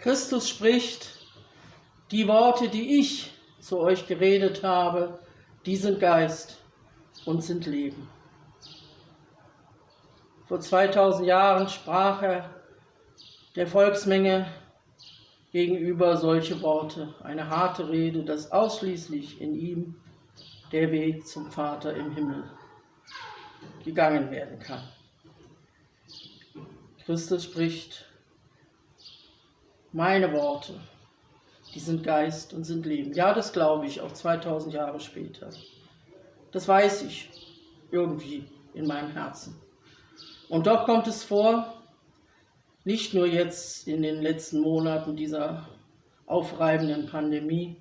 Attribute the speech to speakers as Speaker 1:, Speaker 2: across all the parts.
Speaker 1: Christus spricht, die Worte, die ich zu euch geredet habe, die sind Geist und sind Leben. Vor 2000 Jahren sprach er der Volksmenge gegenüber solche Worte, eine harte Rede, dass ausschließlich in ihm der Weg zum Vater im Himmel gegangen werden kann. Christus spricht, meine Worte, die sind Geist und sind Leben. Ja, das glaube ich, auch 2000 Jahre später. Das weiß ich irgendwie in meinem Herzen. Und doch kommt es vor, nicht nur jetzt in den letzten Monaten dieser aufreibenden Pandemie,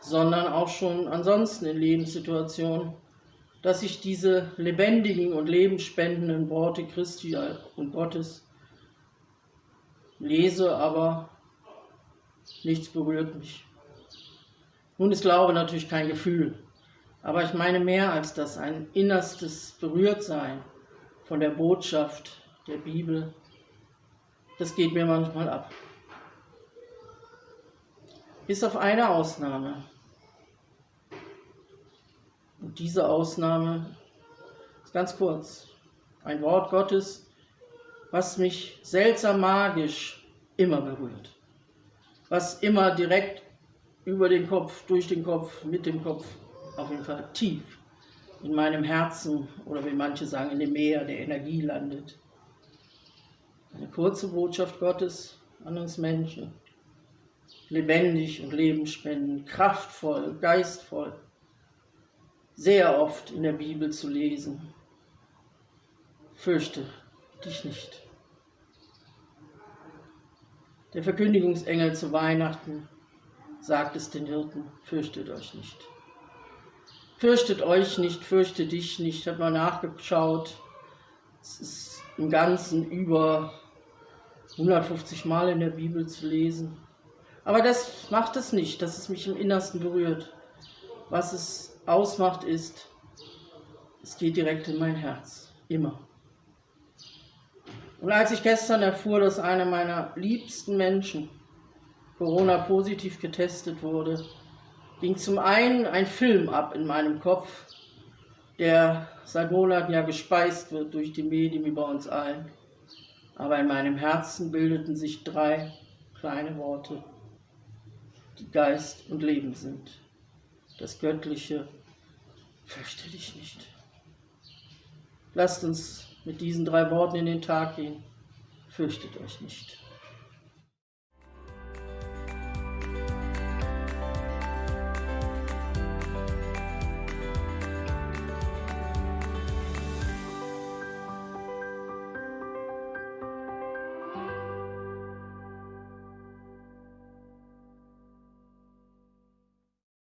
Speaker 1: sondern auch schon ansonsten in Lebenssituationen, dass ich diese lebendigen und lebensspendenden Worte Christi und Gottes lese, aber nichts berührt mich. Nun ist Glaube natürlich kein Gefühl, aber ich meine mehr als das, ein innerstes Berührtsein von der Botschaft der Bibel, das geht mir manchmal ab. Bis auf eine Ausnahme. Und diese Ausnahme ist ganz kurz. Ein Wort Gottes, was mich seltsam magisch immer berührt. Was immer direkt über den Kopf, durch den Kopf, mit dem Kopf, auf jeden Fall tief in meinem Herzen oder wie manche sagen, in dem Meer der Energie landet. Eine kurze Botschaft Gottes an uns Menschen. Lebendig und lebensspendend, kraftvoll, geistvoll. Sehr oft in der Bibel zu lesen. Fürchte dich nicht. Der Verkündigungsengel zu Weihnachten sagt es den Hirten, fürchtet euch nicht. Fürchtet euch nicht, fürchte dich nicht. Ich habe mal nachgeschaut. Es ist im Ganzen über 150 Mal in der Bibel zu lesen. Aber das macht es nicht, dass es mich im Innersten berührt. Was es ausmacht ist, es geht direkt in mein Herz. Immer. Und als ich gestern erfuhr, dass einer meiner liebsten Menschen Corona-positiv getestet wurde, ging zum einen ein Film ab in meinem Kopf, der seit Monaten ja gespeist wird durch die Medien wie bei uns allen aber in meinem Herzen bildeten sich drei kleine Worte, die Geist und Leben sind. Das Göttliche, fürchte dich nicht. Lasst uns mit diesen drei Worten in den Tag gehen. Fürchtet euch nicht.